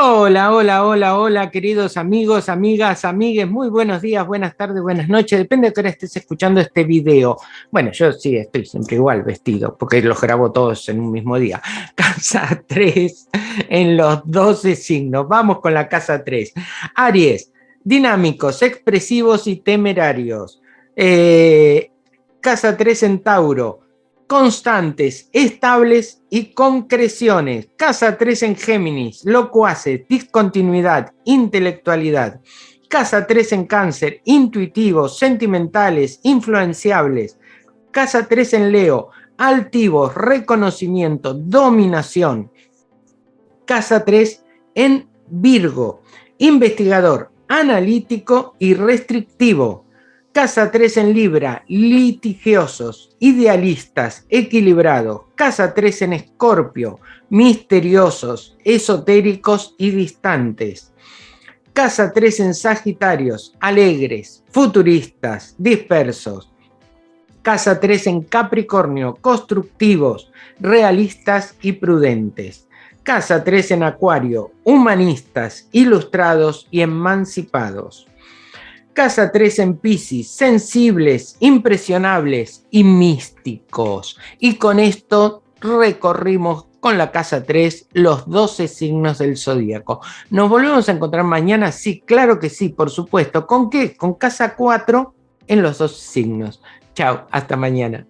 Hola, hola, hola, hola, queridos amigos, amigas, amigues, muy buenos días, buenas tardes, buenas noches, depende de qué hora estés escuchando este video. Bueno, yo sí estoy siempre igual vestido, porque los grabo todos en un mismo día. Casa 3 en los 12 signos. Vamos con la casa 3. Aries, dinámicos, expresivos y temerarios. Eh, casa 3 en Tauro, constantes, estables y concreciones. Casa 3 en Géminis, locuaces, discontinuidad, intelectualidad. Casa 3 en Cáncer, intuitivos, sentimentales, influenciables. Casa 3 en Leo, altivos, reconocimiento, dominación. Casa 3 en Virgo, investigador, analítico y restrictivo. Casa 3 en Libra, litigiosos, idealistas, equilibrados. Casa 3 en Escorpio, misteriosos, esotéricos y distantes. Casa 3 en Sagitarios, alegres, futuristas, dispersos. Casa 3 en Capricornio, constructivos, realistas y prudentes. Casa 3 en Acuario, humanistas, ilustrados y emancipados. Casa 3 en Pisces, sensibles, impresionables y místicos. Y con esto recorrimos con la casa 3 los 12 signos del zodíaco. ¿Nos volvemos a encontrar mañana? Sí, claro que sí, por supuesto. ¿Con qué? Con casa 4 en los dos signos. Chao, hasta mañana.